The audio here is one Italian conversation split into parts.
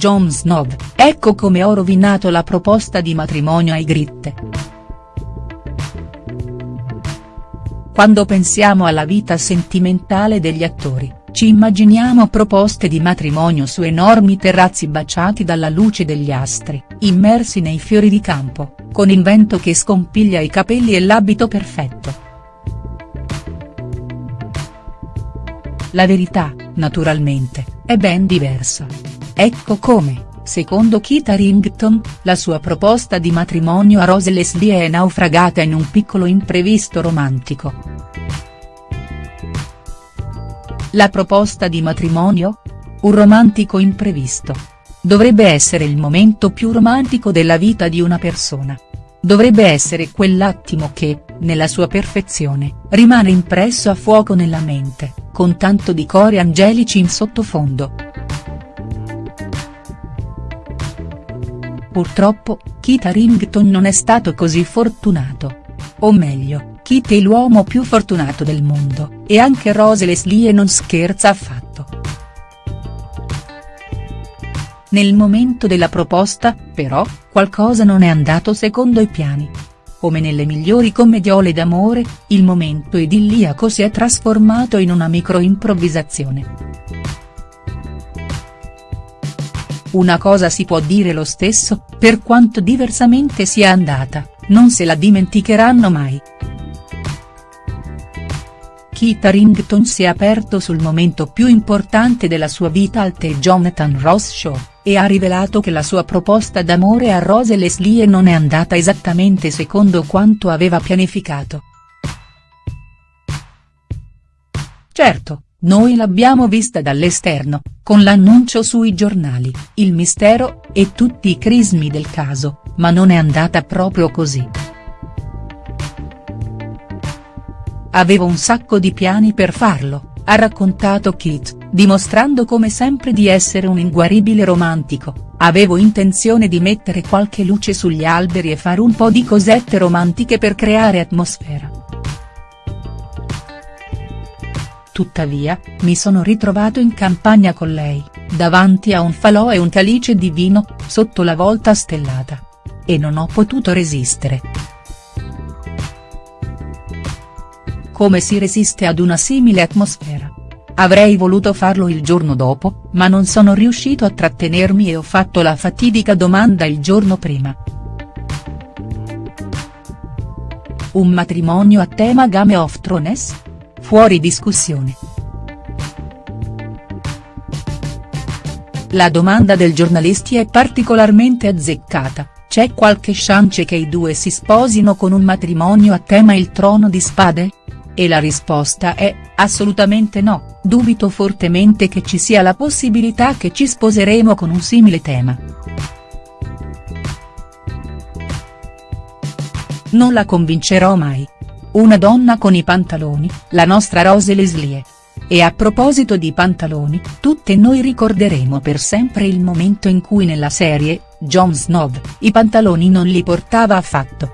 Jon Snow, ecco come ho rovinato la proposta di matrimonio ai Gritte. Quando pensiamo alla vita sentimentale degli attori, ci immaginiamo proposte di matrimonio su enormi terrazzi baciati dalla luce degli astri, immersi nei fiori di campo, con il vento che scompiglia i capelli e l'abito perfetto. La verità, naturalmente, è ben diversa. Ecco come, secondo Kit Harington, la sua proposta di matrimonio a Rose Leslie è naufragata in un piccolo imprevisto romantico. La proposta di matrimonio? Un romantico imprevisto. Dovrebbe essere il momento più romantico della vita di una persona. Dovrebbe essere quell'attimo che, nella sua perfezione, rimane impresso a fuoco nella mente, con tanto di cori angelici in sottofondo. Purtroppo, Kit Harington non è stato così fortunato. O meglio, Kit è l'uomo più fortunato del mondo, e anche Rose Leslie non scherza affatto. Nel momento della proposta, però, qualcosa non è andato secondo i piani. Come nelle migliori commediole d'amore, il momento idilliaco si è trasformato in una microimprovvisazione. Una cosa si può dire lo stesso, per quanto diversamente sia andata, non se la dimenticheranno mai. Kit Harington si è aperto sul momento più importante della sua vita al The Jonathan Ross Show e ha rivelato che la sua proposta d'amore a Rose Leslie non è andata esattamente secondo quanto aveva pianificato. Certo, noi l'abbiamo vista dall'esterno, con l'annuncio sui giornali, il mistero, e tutti i crismi del caso, ma non è andata proprio così. Avevo un sacco di piani per farlo ha raccontato Kit, dimostrando come sempre di essere un inguaribile romantico, avevo intenzione di mettere qualche luce sugli alberi e fare un po' di cosette romantiche per creare atmosfera. Tuttavia, mi sono ritrovato in campagna con lei, davanti a un falò e un calice di vino, sotto la volta stellata. E non ho potuto resistere. Come si resiste ad una simile atmosfera? Avrei voluto farlo il giorno dopo, ma non sono riuscito a trattenermi e ho fatto la fatidica domanda il giorno prima. Un matrimonio a tema Game of Thrones? Fuori discussione. La domanda del giornalisti è particolarmente azzeccata, c'è qualche chance che i due si sposino con un matrimonio a tema il trono di spade?. E la risposta è, assolutamente no, dubito fortemente che ci sia la possibilità che ci sposeremo con un simile tema. Non la convincerò mai. Una donna con i pantaloni, la nostra Rose Leslie. E a proposito di pantaloni, tutte noi ricorderemo per sempre il momento in cui nella serie, Jon Snow, i pantaloni non li portava affatto.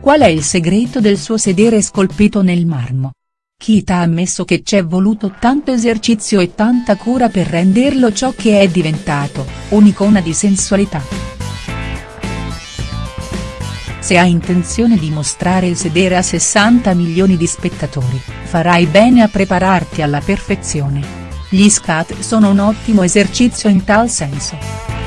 Qual è il segreto del suo sedere scolpito nel marmo? Kit ha ammesso che c'è voluto tanto esercizio e tanta cura per renderlo ciò che è diventato, un'icona di sensualità. Se hai intenzione di mostrare il sedere a 60 milioni di spettatori, farai bene a prepararti alla perfezione. Gli scat sono un ottimo esercizio in tal senso.